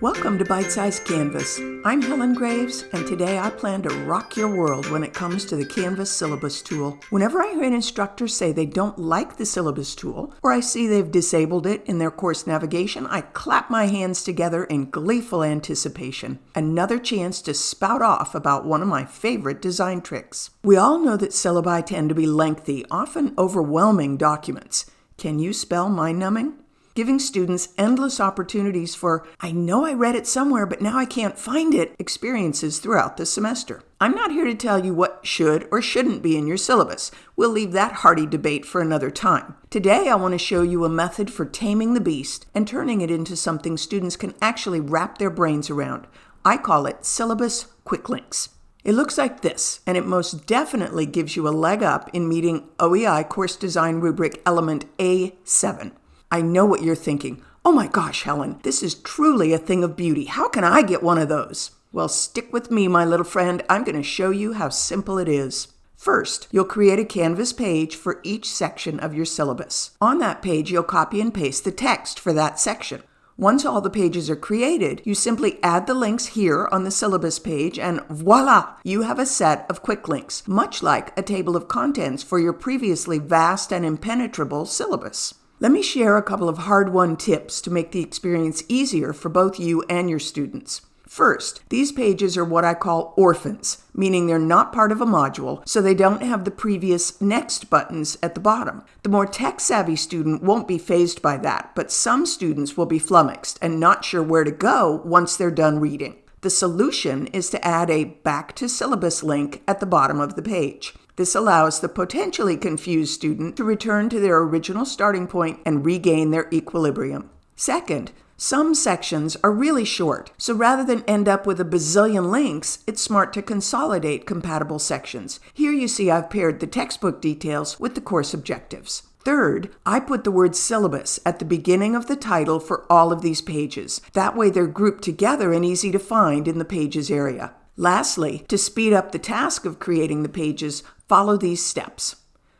Welcome to Bite Size Canvas. I'm Helen Graves, and today I plan to rock your world when it comes to the Canvas syllabus tool. Whenever I hear an instructor say they don't like the syllabus tool, or I see they've disabled it in their course navigation, I clap my hands together in gleeful anticipation. Another chance to spout off about one of my favorite design tricks. We all know that syllabi tend to be lengthy, often overwhelming documents. Can you spell mind numbing? Giving students endless opportunities for, I know I read it somewhere, but now I can't find it, experiences throughout the semester. I'm not here to tell you what should or shouldn't be in your syllabus. We'll leave that hearty debate for another time. Today, I want to show you a method for taming the beast and turning it into something students can actually wrap their brains around. I call it Syllabus Quick Links. It looks like this, and it most definitely gives you a leg up in meeting OEI Course Design Rubric Element A7. I know what you're thinking. Oh my gosh, Helen, this is truly a thing of beauty. How can I get one of those? Well, stick with me, my little friend. I'm going to show you how simple it is. First, you'll create a Canvas page for each section of your syllabus. On that page, you'll copy and paste the text for that section. Once all the pages are created, you simply add the links here on the syllabus page and voila, you have a set of quick links, much like a table of contents for your previously vast and impenetrable syllabus. Let me share a couple of hard-won tips to make the experience easier for both you and your students. First, these pages are what I call orphans, meaning they're not part of a module, so they don't have the previous next buttons at the bottom. The more tech-savvy student won't be fazed by that, but some students will be flummoxed and not sure where to go once they're done reading. The solution is to add a back to syllabus link at the bottom of the page. This allows the potentially confused student to return to their original starting point and regain their equilibrium. Second, some sections are really short, so rather than end up with a bazillion links, it's smart to consolidate compatible sections. Here you see I've paired the textbook details with the course objectives. Third, I put the word syllabus at the beginning of the title for all of these pages. That way they're grouped together and easy to find in the pages area. Lastly, to speed up the task of creating the pages, follow these steps.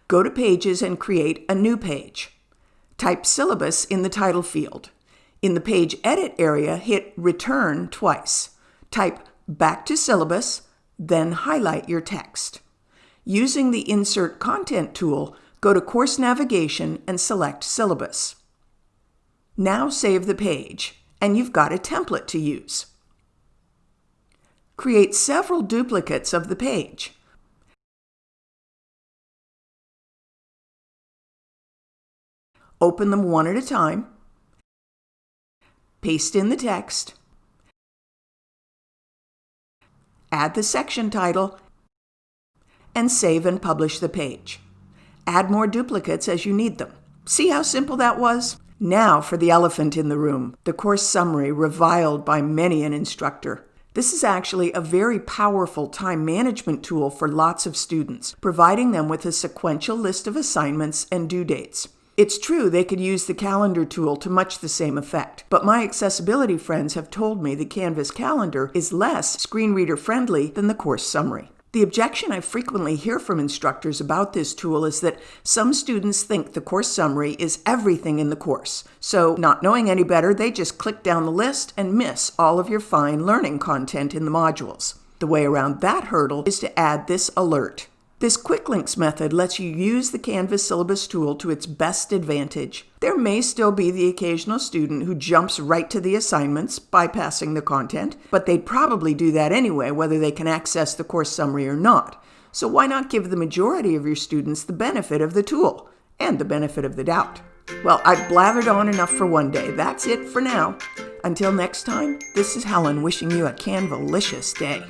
Go to Pages and create a new page. Type syllabus in the title field. In the page edit area, hit return twice. Type back to syllabus, then highlight your text. Using the Insert Content tool, go to Course Navigation and select Syllabus. Now save the page, and you've got a template to use. Create several duplicates of the page. Open them one at a time. Paste in the text. Add the section title and save and publish the page. Add more duplicates as you need them. See how simple that was? Now for the elephant in the room, the course summary reviled by many an instructor. This is actually a very powerful time management tool for lots of students, providing them with a sequential list of assignments and due dates. It's true they could use the calendar tool to much the same effect, but my accessibility friends have told me the Canvas calendar is less screen reader friendly than the course summary. The objection I frequently hear from instructors about this tool is that some students think the course summary is everything in the course. So, not knowing any better, they just click down the list and miss all of your fine learning content in the modules. The way around that hurdle is to add this alert. This Quick Links method lets you use the Canvas syllabus tool to its best advantage. There may still be the occasional student who jumps right to the assignments, bypassing the content, but they'd probably do that anyway, whether they can access the course summary or not. So why not give the majority of your students the benefit of the tool and the benefit of the doubt? Well, I've blathered on enough for one day. That's it for now. Until next time, this is Helen wishing you a Canvalicious day.